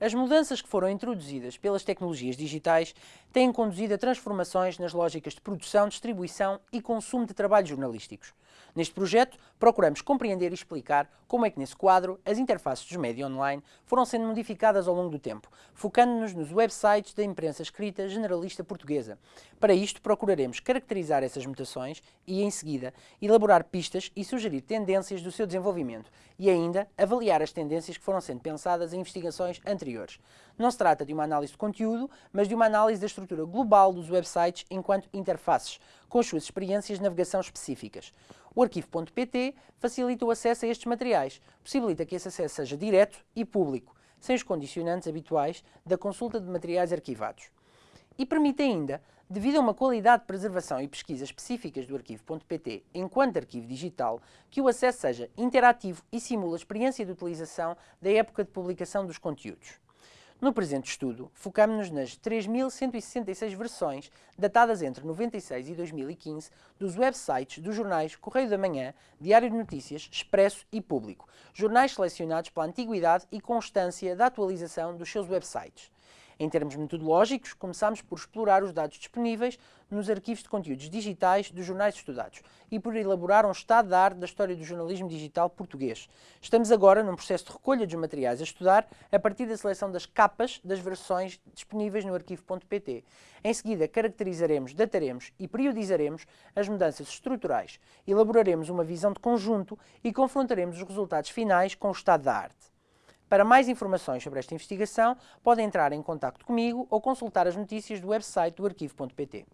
As mudanças que foram introduzidas pelas tecnologias digitais têm conduzido a transformações nas lógicas de produção, distribuição e consumo de trabalhos jornalísticos. Neste projeto, procuramos compreender e explicar como é que, nesse quadro, as interfaces dos média online foram sendo modificadas ao longo do tempo, focando-nos nos websites da imprensa escrita generalista portuguesa. Para isto, procuraremos caracterizar essas mutações e, em seguida, elaborar pistas e sugerir tendências do seu desenvolvimento e ainda avaliar as tendências que foram sendo pensadas em investigações anteriores. Não se trata de uma análise de conteúdo, mas de uma análise da estrutura global dos websites enquanto interfaces, com as suas experiências de navegação específicas. O arquivo.pt facilita o acesso a estes materiais, possibilita que esse acesso seja direto e público, sem os condicionantes habituais da consulta de materiais arquivados. E permite ainda, devido a uma qualidade de preservação e pesquisa específicas do arquivo.pt enquanto arquivo digital, que o acesso seja interativo e simula a experiência de utilização da época de publicação dos conteúdos. No presente estudo, focamos-nos nas 3.166 versões, datadas entre 96 e 2015, dos websites dos jornais Correio da Manhã, Diário de Notícias, Expresso e Público, jornais selecionados pela antiguidade e constância da atualização dos seus websites. Em termos metodológicos, começamos por explorar os dados disponíveis nos arquivos de conteúdos digitais dos jornais estudados e por elaborar um estado da arte da história do jornalismo digital português. Estamos agora num processo de recolha dos materiais a estudar a partir da seleção das capas das versões disponíveis no arquivo.pt. Em seguida, caracterizaremos, dataremos e periodizaremos as mudanças estruturais, elaboraremos uma visão de conjunto e confrontaremos os resultados finais com o estado da arte. Para mais informações sobre esta investigação, pode entrar em contato comigo ou consultar as notícias do website do arquivo.pt.